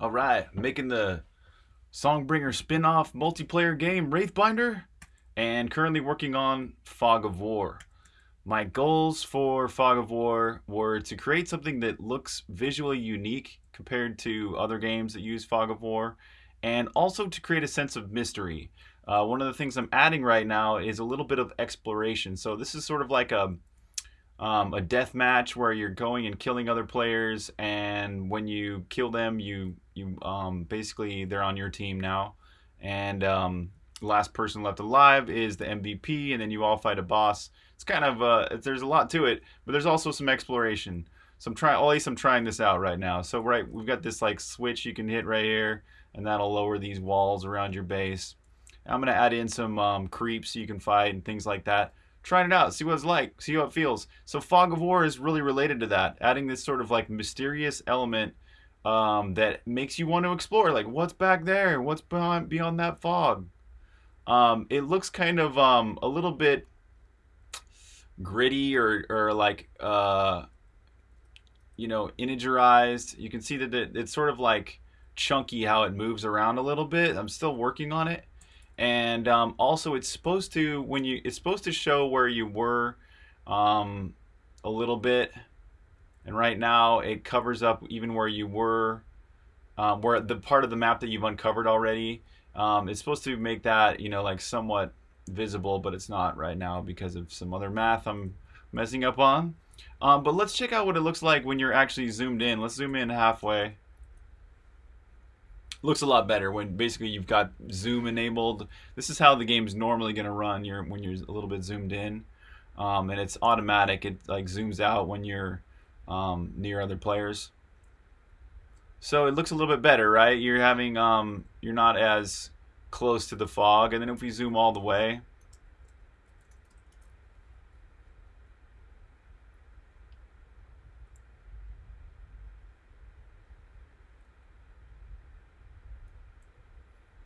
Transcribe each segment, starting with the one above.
All right, making the Songbringer spin-off multiplayer game Wraithbinder and currently working on Fog of War. My goals for Fog of War were to create something that looks visually unique compared to other games that use Fog of War and also to create a sense of mystery. Uh, one of the things I'm adding right now is a little bit of exploration. So this is sort of like a um, a death match where you're going and killing other players, and when you kill them, you you um, basically they're on your team now, and um, last person left alive is the MVP, and then you all fight a boss. It's kind of uh, there's a lot to it, but there's also some exploration. So I'm trying, at least I'm trying this out right now. So right, we've got this like switch you can hit right here, and that'll lower these walls around your base. I'm gonna add in some um, creeps so you can fight and things like that trying it out, see what it's like, see how it feels. So Fog of War is really related to that, adding this sort of like mysterious element um, that makes you want to explore, like what's back there, what's beyond beyond that fog. Um, it looks kind of um, a little bit gritty or or like uh, you know integerized. You can see that it, it's sort of like chunky how it moves around a little bit. I'm still working on it and um, also it's supposed to when you it's supposed to show where you were um, a little bit. And right now it covers up even where you were um, where the part of the map that you've uncovered already. Um, it's supposed to make that you know like somewhat visible but it's not right now because of some other math I'm messing up on. Um, but let's check out what it looks like when you're actually zoomed in. Let's zoom in halfway looks a lot better when basically you've got zoom enabled. This is how the game's normally going to run you're, when you're a little bit zoomed in. Um, and it's automatic. It like zooms out when you're um, near other players. So it looks a little bit better, right? You're having, um, you're not as close to the fog. And then if we zoom all the way,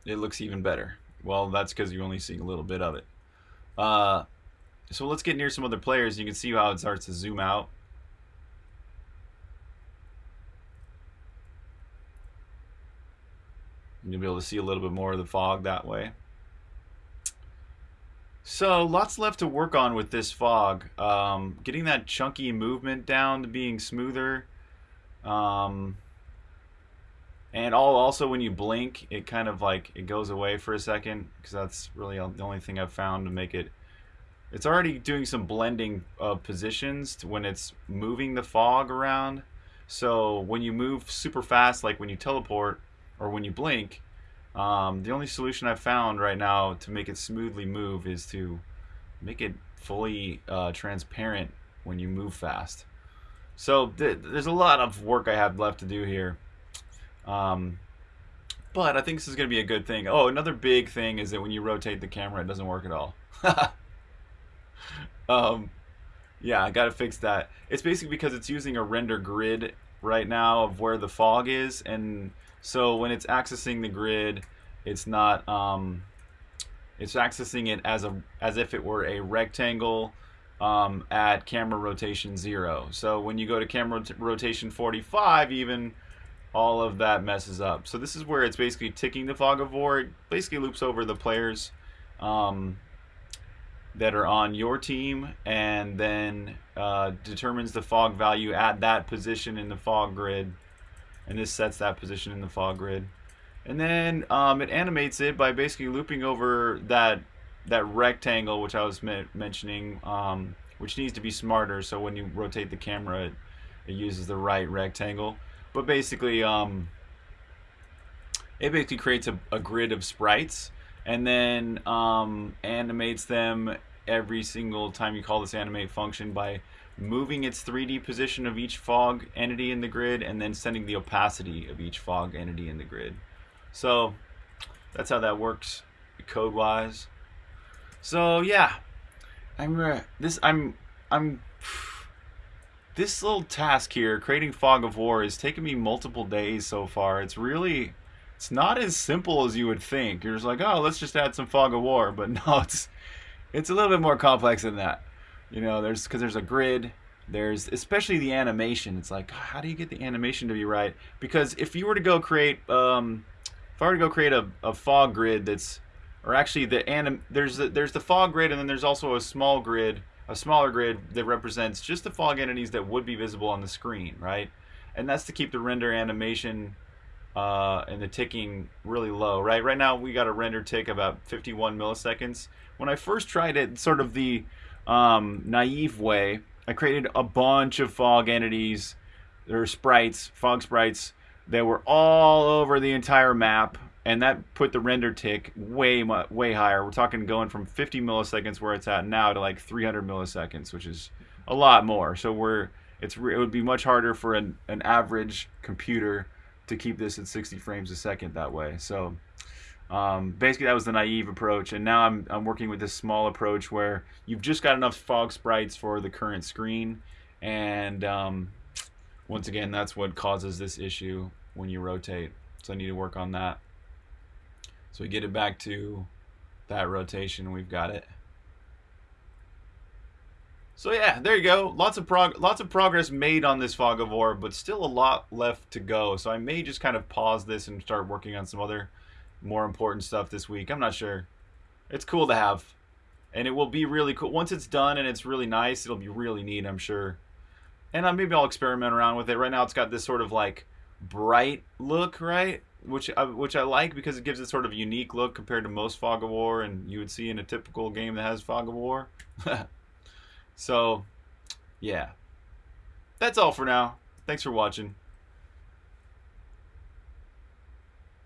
it looks even better. Well, that's because you're only see a little bit of it. Uh, so let's get near some other players. You can see how it starts to zoom out. You'll be able to see a little bit more of the fog that way. So lots left to work on with this fog. Um, getting that chunky movement down to being smoother. Um, and all also when you blink, it kind of like it goes away for a second because that's really the only thing I've found to make it. It's already doing some blending of positions when it's moving the fog around. So when you move super fast, like when you teleport or when you blink, um, the only solution I've found right now to make it smoothly move is to make it fully uh, transparent when you move fast. So th there's a lot of work I have left to do here. Um, but I think this is going to be a good thing. Oh, another big thing is that when you rotate the camera, it doesn't work at all. um, yeah, I got to fix that. It's basically because it's using a render grid right now of where the fog is. And so when it's accessing the grid, it's not, um, it's accessing it as a as if it were a rectangle um, at camera rotation zero. So when you go to camera rotation 45 even, all of that messes up. So this is where it's basically ticking the fog of war. It basically loops over the players um, that are on your team and then uh, determines the fog value at that position in the fog grid. And this sets that position in the fog grid. And then um, it animates it by basically looping over that that rectangle, which I was mentioning, um, which needs to be smarter. So when you rotate the camera, it, it uses the right rectangle. But basically, um, it basically creates a, a, grid of sprites and then um, animates them every single time you call this animate function by moving its 3D position of each fog entity in the grid and then sending the opacity of each fog entity in the grid. So that's how that works code wise. So yeah, I'm uh, this I'm I'm this little task here, creating Fog of War, has taken me multiple days so far. It's really, it's not as simple as you would think. You're just like, oh, let's just add some Fog of War. But no, it's, it's a little bit more complex than that. You know, there's, because there's a grid, there's especially the animation. It's like, how do you get the animation to be right? Because if you were to go create, um, if I were to go create a, a fog grid that's, or actually the anim, there's the, there's the fog grid and then there's also a small grid, a smaller grid that represents just the fog entities that would be visible on the screen, right? And that's to keep the render animation uh, and the ticking really low, right? Right now we got a render tick about 51 milliseconds. When I first tried it, sort of the um, naive way, I created a bunch of fog entities, or sprites, fog sprites, that were all over the entire map, and that put the render tick way way higher. We're talking going from 50 milliseconds where it's at now to like 300 milliseconds, which is a lot more. So we're it's it would be much harder for an, an average computer to keep this at 60 frames a second that way. So um, basically, that was the naive approach, and now I'm I'm working with this small approach where you've just got enough fog sprites for the current screen, and um, once again, that's what causes this issue when you rotate. So I need to work on that. So we get it back to that rotation, we've got it. So yeah, there you go. Lots of prog lots of progress made on this fog of war, but still a lot left to go. So I may just kind of pause this and start working on some other more important stuff this week. I'm not sure. It's cool to have. And it will be really cool. Once it's done and it's really nice, it'll be really neat, I'm sure. And maybe I'll experiment around with it. Right now it's got this sort of like bright look, right? Which I, which I like because it gives it sort of unique look compared to most Fog of War and you would see in a typical game that has Fog of War. so, yeah. That's all for now. Thanks for watching.